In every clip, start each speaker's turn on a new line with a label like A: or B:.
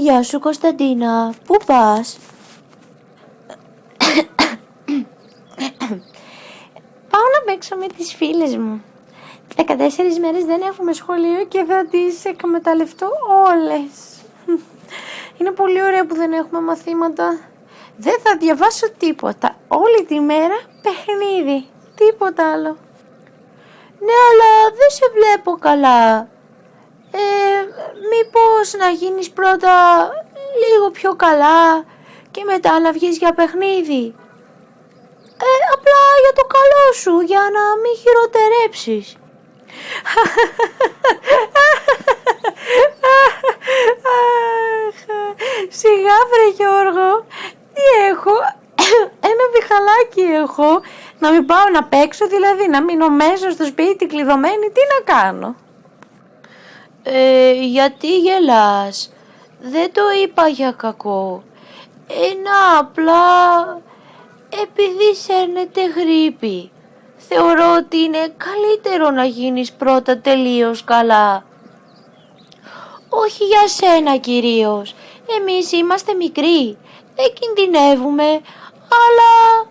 A: Γεια σου Κωνσταντίνα, πού πας; Πάω να παίξω με τις φίλες μου. 14 μέρες δεν έχουμε σχολείο και θα τις εκμεταλλευτώ όλες. Είναι πολύ ωραία που δεν έχουμε μαθήματα. Δεν θα διαβάσω τίποτα. Όλη τη μέρα παιχνίδι. Τίποτα άλλο. Ναι, αλλά δεν σε βλέπω καλά. Ε, μήπως να γίνεις πρώτα λίγο πιο καλά και μετά να βγεις για παιχνίδι; Ε, απλά για το καλό σου, για να μην χειροτερέψεις. Σιγά βρε Γιώργο, τι έχω, ένα βιχαλάκι έχω, να μην πάω να παίξω, δηλαδή να μείνω μέσα στο σπίτι κλειδωμένη, τι να κάνω;
B: Ε, γιατί γελάς, δεν το είπα για κακό. Ένα απλά επειδή σέρνεται γρήπη. Θεωρώ ότι είναι καλύτερο να γίνεις πρώτα τελείως καλά. Όχι για σένα κυρίως. Εμείς είμαστε μικροί. Δεν κινδυνεύουμε. Αλλά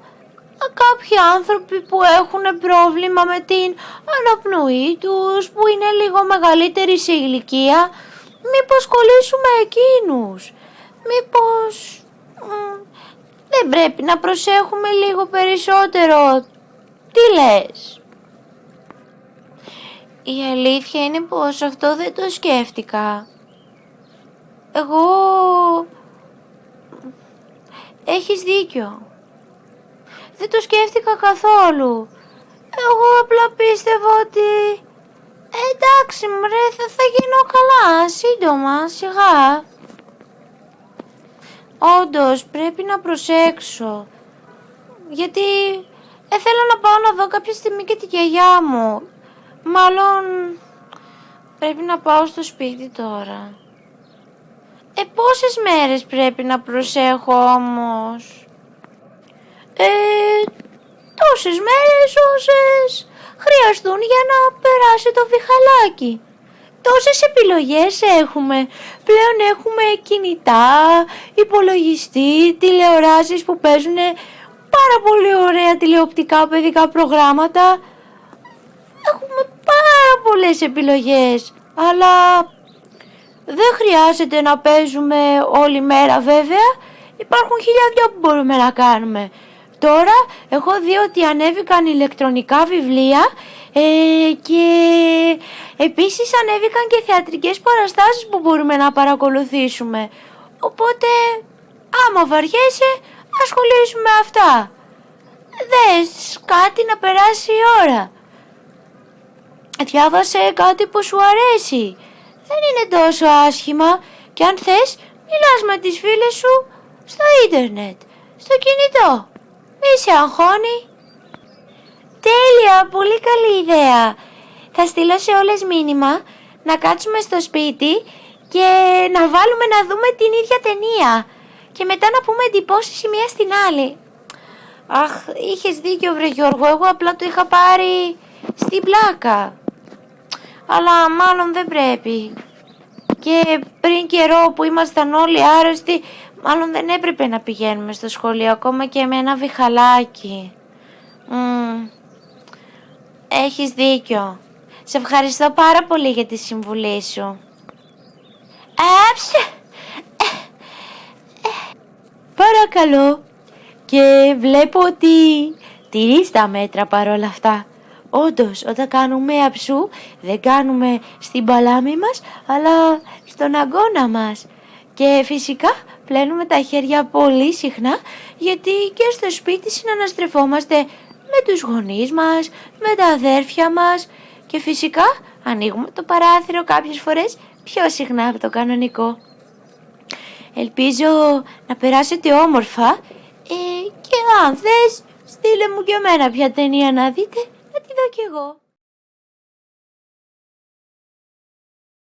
B: κάποιοι άνθρωποι που έχουν πρόβλημα με την αναπνοή τους, που είναι λίγο μεγαλύτεροι σε ηλικία, μήπως κολλήσουμε εκείνους; Μήπως δεν πρέπει να προσέχουμε λίγο περισσότερο. Τι λες; Η αλήθεια είναι πως αυτό δεν το σκέφτηκα. Εγώ... Έχεις δίκιο. Δεν το σκέφτηκα καθόλου. Εγώ απλά πίστευα ότι... Εντάξει μωρέ θα, θα γίνω καλά σύντομα σιγά. Όντως πρέπει να προσέξω. Γιατί ε, θέλω να πάω να δω κάποια στιγμή και τη γιαγιά μου. Μάλλον πρέπει να πάω στο σπίτι τώρα. Ε, πόσες μέρες πρέπει να προσέχω όμως; Ε, τόσες μέρες όσες χρειαστούν για να περάσει το βιχαλάκι τόσες επιλογές έχουμε. Πλέον έχουμε κινητά, υπολογιστή, τηλεοράσεις που παίζουν πάρα πολύ ωραία τηλεοπτικά παιδικά προγράμματα. Έχουμε πάρα πολλές επιλογές, αλλά δεν χρειάζεται να παίζουμε όλη μέρα βέβαια. Υπάρχουν χιλιάδια που μπορούμε να κάνουμε. Τώρα έχω δει ότι ανέβηκαν ηλεκτρονικά βιβλία ε, και επίσης ανέβηκαν και θεατρικές παραστάσεις που μπορούμε να παρακολουθήσουμε. Οπότε άμα βαριέσαι ασχολήσουμε με αυτά. Δες κάτι να περάσει η ώρα. Διάβασε κάτι που σου αρέσει. Δεν είναι τόσο άσχημα και αν θες μιλάς με τις φίλες σου στο ίντερνετ, στο κινητό. Μη σε αγχώνει. Τέλεια, πολύ καλή ιδέα. Θα στείλω σε όλες μήνυμα να κάτσουμε στο σπίτι και να βάλουμε να δούμε την ίδια ταινία και μετά να πούμε εντυπώσεις η μία στην άλλη. Αχ, είχες δίκιο βρε Γιώργο, εγώ απλά το είχα πάρει στην πλάκα. Αλλά μάλλον δεν πρέπει. Και πριν καιρό που ήμασταν όλοι άρρωστοι, μάλλον δεν έπρεπε να πηγαίνουμε στο σχολείο ακόμα και με ένα βιχαλάκι. Έχεις δίκιο. Σε ευχαριστώ πάρα πολύ για τη συμβουλή σου. Άψε! Παρακαλώ. Και βλέπω ότι τηρείς τα μέτρα παρόλα αυτά. Όντως, όταν κάνουμε αψού, δεν κάνουμε στην παλάμη μας, αλλά στον αγκώνα μας. Και φυσικά πλένουμε τα χέρια πολύ συχνά, γιατί και στο σπίτι συναναστρεφόμαστε με τους γονείς μας, με τα αδέρφια μας και φυσικά ανοίγουμε το παράθυρο κάποιες φορές πιο συχνά από το κανονικό. Ελπίζω να περάσετε όμορφα ε, και αν θες στείλε μου και εμένα ποια ταινία να δείτε να τη δω κι εγώ.